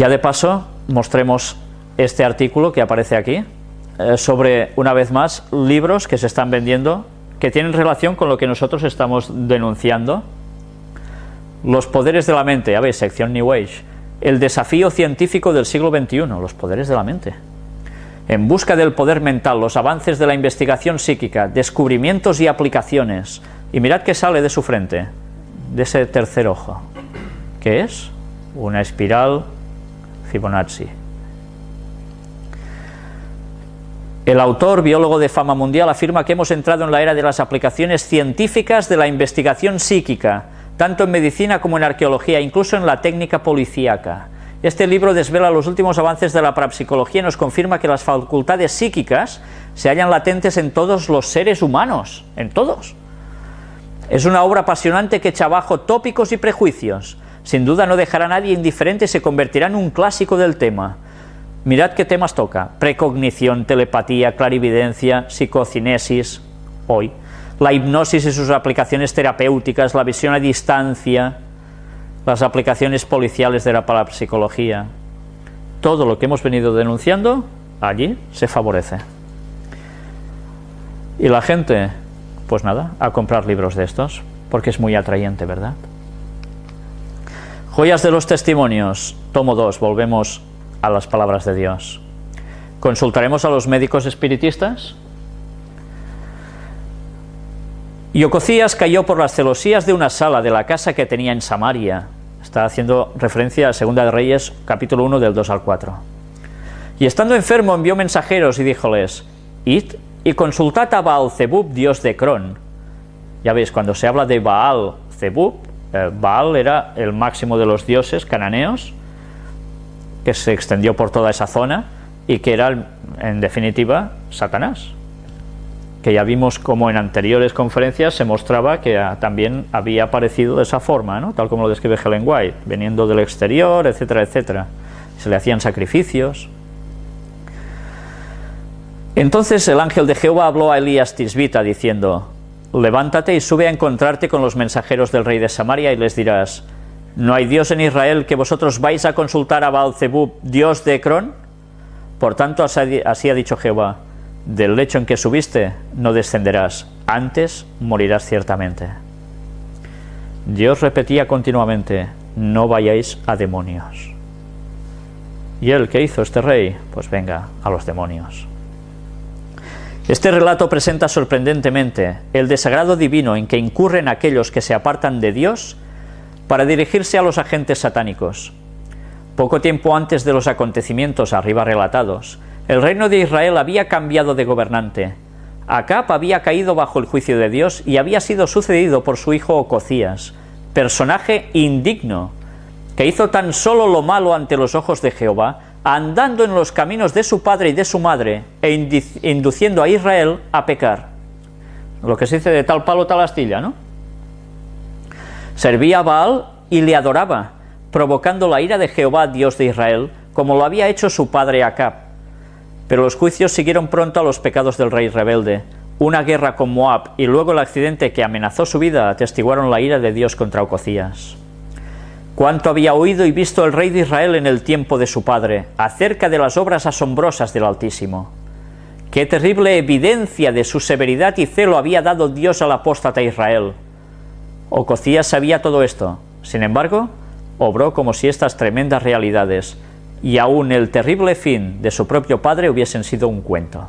Ya de paso, mostremos este artículo que aparece aquí, eh, sobre, una vez más, libros que se están vendiendo que tienen relación con lo que nosotros estamos denunciando. Los poderes de la mente, ya veis, sección New Age. El desafío científico del siglo XXI, los poderes de la mente. En busca del poder mental, los avances de la investigación psíquica, descubrimientos y aplicaciones. Y mirad qué sale de su frente, de ese tercer ojo. ¿Qué es? Una espiral Fibonacci. El autor, biólogo de fama mundial, afirma que hemos entrado en la era de las aplicaciones científicas de la investigación psíquica, tanto en medicina como en arqueología, incluso en la técnica policíaca. Este libro desvela los últimos avances de la parapsicología y nos confirma que las facultades psíquicas se hallan latentes en todos los seres humanos, en todos. Es una obra apasionante que echa abajo tópicos y prejuicios. Sin duda no dejará a nadie indiferente y se convertirá en un clásico del tema. Mirad qué temas toca. Precognición, telepatía, clarividencia, psicocinesis, hoy. La hipnosis y sus aplicaciones terapéuticas, la visión a distancia, las aplicaciones policiales de la parapsicología. Todo lo que hemos venido denunciando, allí se favorece. Y la gente, pues nada, a comprar libros de estos, porque es muy atrayente, ¿verdad? Joyas de los testimonios, tomo 2, volvemos a las palabras de Dios. Consultaremos a los médicos espiritistas. Y Ococías cayó por las celosías de una sala de la casa que tenía en Samaria. Está haciendo referencia a Segunda de Reyes, capítulo 1, del 2 al 4. Y estando enfermo envió mensajeros y díjoles, Id y consultad a Baal Zebub, dios de Cron. Ya veis, cuando se habla de Baal Zebub, eh, Baal era el máximo de los dioses cananeos, que se extendió por toda esa zona y que era, en definitiva, Satanás. Que ya vimos como en anteriores conferencias se mostraba que también había aparecido de esa forma, ¿no? tal como lo describe Helen White, veniendo del exterior, etcétera, etcétera. Se le hacían sacrificios. Entonces el ángel de Jehová habló a Elías Tisbita diciendo, levántate y sube a encontrarte con los mensajeros del rey de Samaria y les dirás, ¿No hay Dios en Israel que vosotros vais a consultar a Baal-Zebub, Dios de Ecrón? Por tanto, así ha dicho Jehová, del lecho en que subiste no descenderás, antes morirás ciertamente. Dios repetía continuamente, no vayáis a demonios. ¿Y él qué hizo este rey? Pues venga, a los demonios. Este relato presenta sorprendentemente el desagrado divino en que incurren aquellos que se apartan de Dios para dirigirse a los agentes satánicos. Poco tiempo antes de los acontecimientos arriba relatados, el reino de Israel había cambiado de gobernante. Acab había caído bajo el juicio de Dios y había sido sucedido por su hijo Ococías, personaje indigno, que hizo tan solo lo malo ante los ojos de Jehová, andando en los caminos de su padre y de su madre, e induciendo a Israel a pecar. Lo que se dice de tal palo tal astilla, ¿no? Servía a Baal y le adoraba, provocando la ira de Jehová, Dios de Israel, como lo había hecho su padre Acab. Pero los juicios siguieron pronto a los pecados del rey rebelde. Una guerra con Moab y luego el accidente que amenazó su vida atestiguaron la ira de Dios contra Ococías. Cuánto había oído y visto el rey de Israel en el tiempo de su padre, acerca de las obras asombrosas del Altísimo. Qué terrible evidencia de su severidad y celo había dado Dios al apóstata Israel. Ococías sabía todo esto, sin embargo, obró como si estas tremendas realidades y aún el terrible fin de su propio padre hubiesen sido un cuento.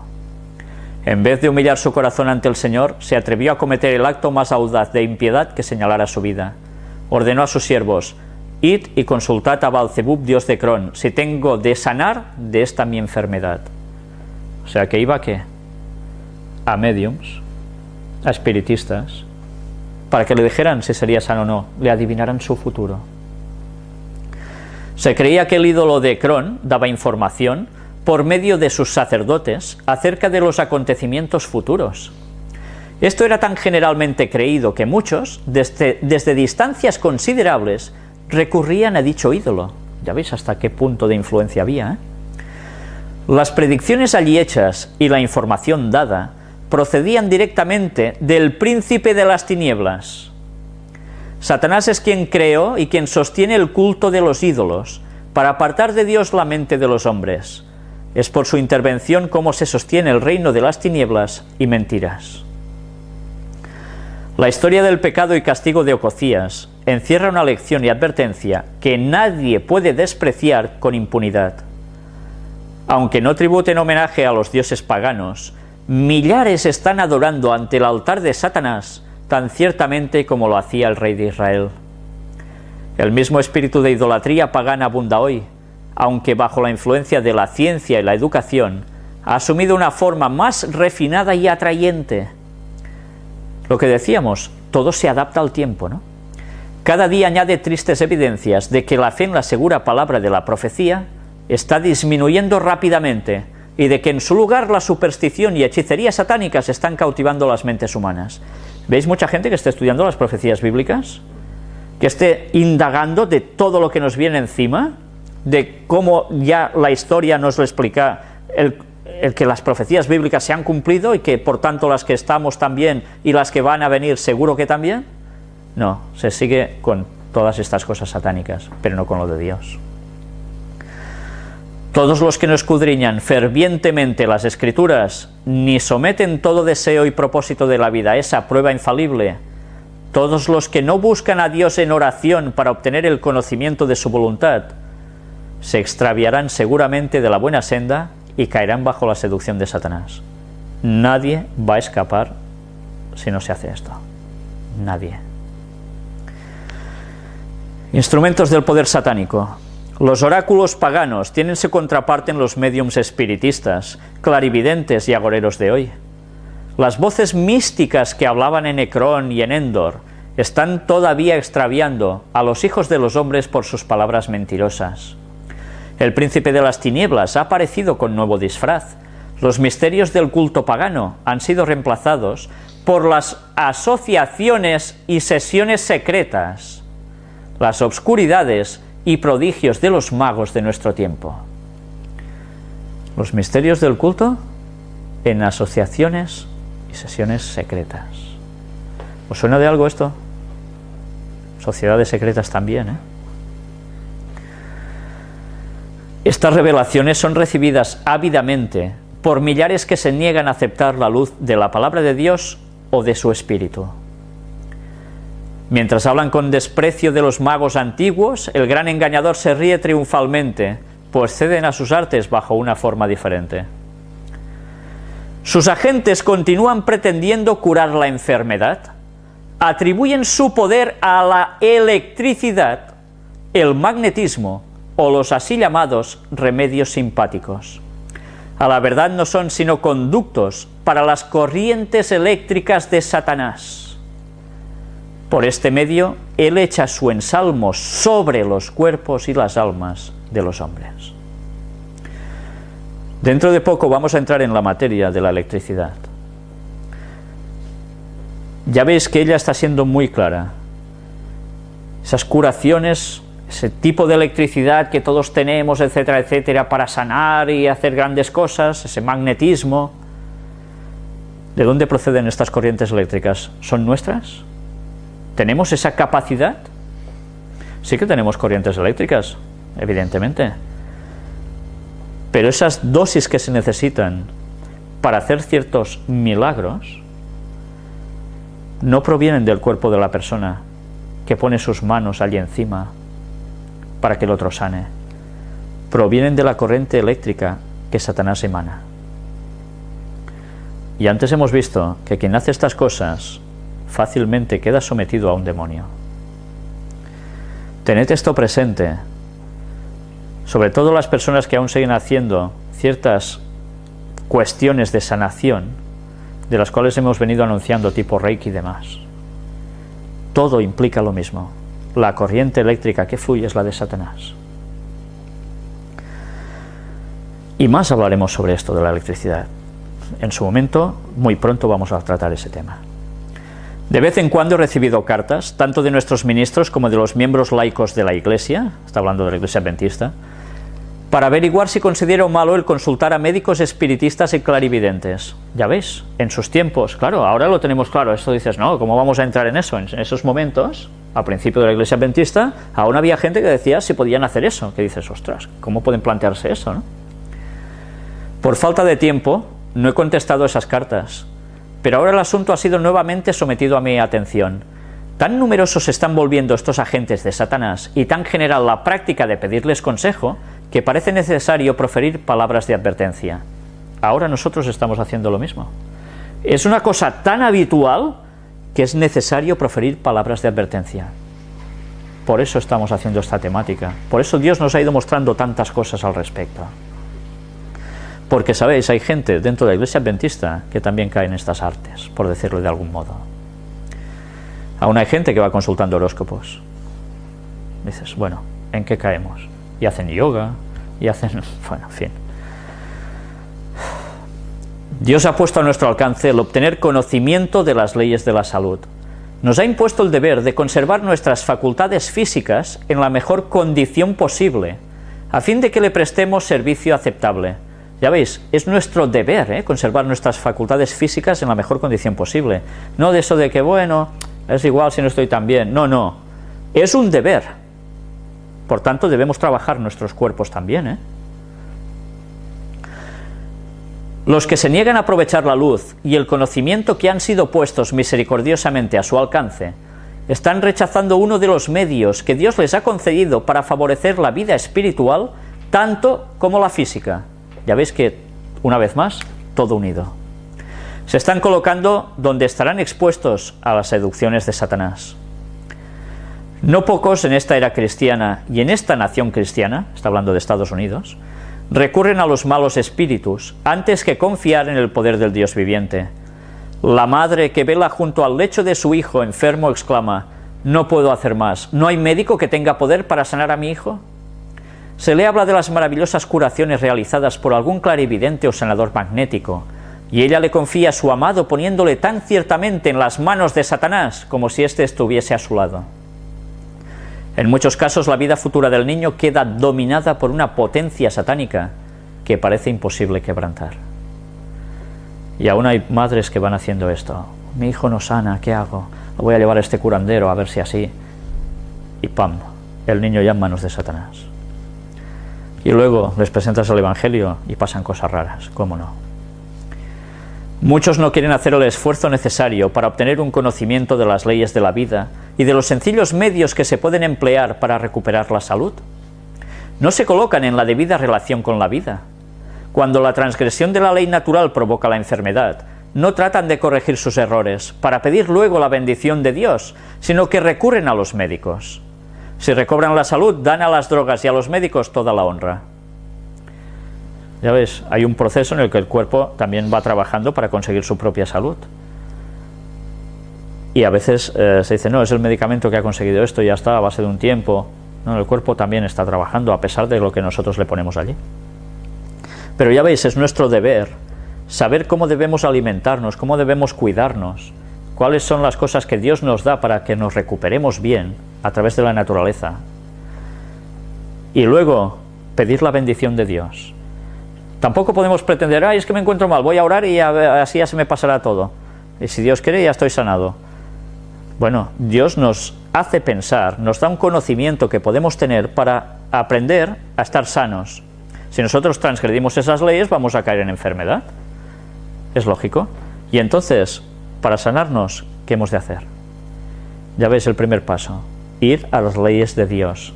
En vez de humillar su corazón ante el Señor, se atrevió a cometer el acto más audaz de impiedad que señalara su vida. Ordenó a sus siervos, Id y consultad a Balzebub, dios de Cron, si tengo de sanar de esta mi enfermedad. O sea, que iba a qué? A mediums, a espiritistas, para que le dijeran si sería sano o no, le adivinaran su futuro. Se creía que el ídolo de Cron daba información por medio de sus sacerdotes acerca de los acontecimientos futuros. Esto era tan generalmente creído que muchos, desde, desde distancias considerables, recurrían a dicho ídolo. Ya veis hasta qué punto de influencia había. ¿eh? Las predicciones allí hechas y la información dada procedían directamente del príncipe de las tinieblas. Satanás es quien creó y quien sostiene el culto de los ídolos, para apartar de Dios la mente de los hombres. Es por su intervención como se sostiene el reino de las tinieblas y mentiras. La historia del pecado y castigo de Ococías encierra una lección y advertencia que nadie puede despreciar con impunidad. Aunque no tributen homenaje a los dioses paganos, millares están adorando ante el altar de Satanás tan ciertamente como lo hacía el rey de Israel. El mismo espíritu de idolatría pagana abunda hoy, aunque bajo la influencia de la ciencia y la educación, ha asumido una forma más refinada y atrayente. Lo que decíamos, todo se adapta al tiempo, ¿no? Cada día añade tristes evidencias de que la fe en la segura palabra de la profecía está disminuyendo rápidamente y de que en su lugar la superstición y hechicería satánicas están cautivando las mentes humanas. ¿Veis mucha gente que está estudiando las profecías bíblicas? Que esté indagando de todo lo que nos viene encima, de cómo ya la historia nos lo explica, el, el que las profecías bíblicas se han cumplido y que por tanto las que estamos también y las que van a venir seguro que también. No, se sigue con todas estas cosas satánicas, pero no con lo de Dios. Todos los que no escudriñan fervientemente las Escrituras, ni someten todo deseo y propósito de la vida a esa prueba infalible, todos los que no buscan a Dios en oración para obtener el conocimiento de su voluntad, se extraviarán seguramente de la buena senda y caerán bajo la seducción de Satanás. Nadie va a escapar si no se hace esto. Nadie. Instrumentos del poder satánico. Los oráculos paganos tienen su contraparte en los mediums espiritistas, clarividentes y agoreros de hoy. Las voces místicas que hablaban en Ecrón y en Endor están todavía extraviando a los hijos de los hombres por sus palabras mentirosas. El príncipe de las tinieblas ha aparecido con nuevo disfraz. Los misterios del culto pagano han sido reemplazados por las asociaciones y sesiones secretas. Las obscuridades y prodigios de los magos de nuestro tiempo. Los misterios del culto en asociaciones y sesiones secretas. ¿Os suena de algo esto? Sociedades secretas también, ¿eh? Estas revelaciones son recibidas ávidamente por millares que se niegan a aceptar la luz de la palabra de Dios o de su espíritu. Mientras hablan con desprecio de los magos antiguos, el gran engañador se ríe triunfalmente, pues ceden a sus artes bajo una forma diferente. Sus agentes continúan pretendiendo curar la enfermedad, atribuyen su poder a la electricidad, el magnetismo o los así llamados remedios simpáticos. A la verdad no son sino conductos para las corrientes eléctricas de Satanás. Por este medio, Él echa su ensalmo sobre los cuerpos y las almas de los hombres. Dentro de poco vamos a entrar en la materia de la electricidad. Ya veis que ella está siendo muy clara. Esas curaciones, ese tipo de electricidad que todos tenemos, etcétera, etcétera, para sanar y hacer grandes cosas, ese magnetismo. ¿De dónde proceden estas corrientes eléctricas? ¿Son nuestras? ¿Tenemos esa capacidad? Sí que tenemos corrientes eléctricas, evidentemente. Pero esas dosis que se necesitan para hacer ciertos milagros no provienen del cuerpo de la persona que pone sus manos allí encima para que el otro sane. Provienen de la corriente eléctrica que Satanás emana. Y antes hemos visto que quien hace estas cosas fácilmente queda sometido a un demonio. Tened esto presente, sobre todo las personas que aún siguen haciendo ciertas cuestiones de sanación, de las cuales hemos venido anunciando tipo Reiki y demás. Todo implica lo mismo. La corriente eléctrica que fluye es la de Satanás. Y más hablaremos sobre esto de la electricidad. En su momento, muy pronto vamos a tratar ese tema. De vez en cuando he recibido cartas, tanto de nuestros ministros como de los miembros laicos de la Iglesia, está hablando de la Iglesia Adventista, para averiguar si considero malo el consultar a médicos espiritistas y clarividentes. Ya veis, en sus tiempos, claro, ahora lo tenemos claro, esto dices, no, ¿cómo vamos a entrar en eso? En esos momentos, al principio de la iglesia adventista, aún había gente que decía si podían hacer eso, que dices, ostras, ¿cómo pueden plantearse eso? No? Por falta de tiempo, no he contestado esas cartas, pero ahora el asunto ha sido nuevamente sometido a mi atención. Tan numerosos están volviendo estos agentes de Satanás y tan general la práctica de pedirles consejo que parece necesario proferir palabras de advertencia. Ahora nosotros estamos haciendo lo mismo. Es una cosa tan habitual que es necesario proferir palabras de advertencia. Por eso estamos haciendo esta temática. Por eso Dios nos ha ido mostrando tantas cosas al respecto. Porque, sabéis, hay gente dentro de la iglesia adventista que también cae en estas artes, por decirlo de algún modo. Aún hay gente que va consultando horóscopos. Dices, bueno, ¿en qué caemos? Y hacen yoga, y hacen... bueno, en fin. Dios ha puesto a nuestro alcance el obtener conocimiento de las leyes de la salud. Nos ha impuesto el deber de conservar nuestras facultades físicas en la mejor condición posible, a fin de que le prestemos servicio aceptable. Ya veis, es nuestro deber ¿eh? conservar nuestras facultades físicas en la mejor condición posible. No de eso de que, bueno, es igual si no estoy tan bien. No, no. Es un deber. Por tanto, debemos trabajar nuestros cuerpos también. ¿eh? Los que se niegan a aprovechar la luz y el conocimiento que han sido puestos misericordiosamente a su alcance, están rechazando uno de los medios que Dios les ha concedido para favorecer la vida espiritual tanto como la física. Ya veis que, una vez más, todo unido. Se están colocando donde estarán expuestos a las seducciones de Satanás. No pocos en esta era cristiana y en esta nación cristiana, está hablando de Estados Unidos, recurren a los malos espíritus antes que confiar en el poder del Dios viviente. La madre que vela junto al lecho de su hijo enfermo exclama, no puedo hacer más, ¿no hay médico que tenga poder para sanar a mi hijo? Se le habla de las maravillosas curaciones realizadas por algún clarividente o sanador magnético, y ella le confía a su amado poniéndole tan ciertamente en las manos de Satanás como si éste estuviese a su lado. En muchos casos la vida futura del niño queda dominada por una potencia satánica que parece imposible quebrantar. Y aún hay madres que van haciendo esto. Mi hijo no sana, ¿qué hago? Lo voy a llevar a este curandero a ver si así. Y ¡pam! El niño ya en manos de Satanás. Y luego les presentas el Evangelio y pasan cosas raras, ¿cómo no? Muchos no quieren hacer el esfuerzo necesario para obtener un conocimiento de las leyes de la vida y de los sencillos medios que se pueden emplear para recuperar la salud. No se colocan en la debida relación con la vida. Cuando la transgresión de la ley natural provoca la enfermedad, no tratan de corregir sus errores para pedir luego la bendición de Dios, sino que recurren a los médicos. Si recobran la salud, dan a las drogas y a los médicos toda la honra. Ya ves, hay un proceso en el que el cuerpo también va trabajando para conseguir su propia salud. Y a veces eh, se dice, no, es el medicamento que ha conseguido esto, ya está, a base de un tiempo. No, el cuerpo también está trabajando a pesar de lo que nosotros le ponemos allí. Pero ya veis, es nuestro deber saber cómo debemos alimentarnos, cómo debemos cuidarnos, cuáles son las cosas que Dios nos da para que nos recuperemos bien a través de la naturaleza. Y luego pedir la bendición de Dios. Tampoco podemos pretender, ay, es que me encuentro mal, voy a orar y así ya se me pasará todo. Y si Dios quiere, ya estoy sanado. Bueno, Dios nos hace pensar, nos da un conocimiento que podemos tener para aprender a estar sanos. Si nosotros transgredimos esas leyes, vamos a caer en enfermedad. Es lógico. Y entonces, para sanarnos, ¿qué hemos de hacer? Ya veis el primer paso, ir a las leyes de Dios,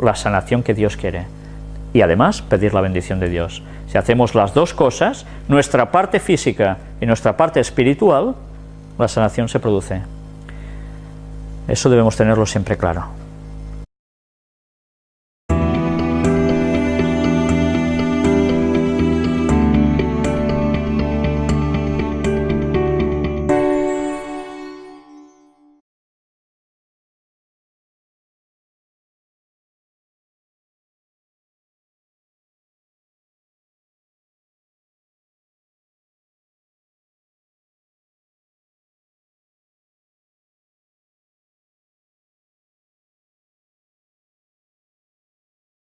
la sanación que Dios quiere. Y además, pedir la bendición de Dios. Si hacemos las dos cosas, nuestra parte física y nuestra parte espiritual, la sanación se produce. Eso debemos tenerlo siempre claro.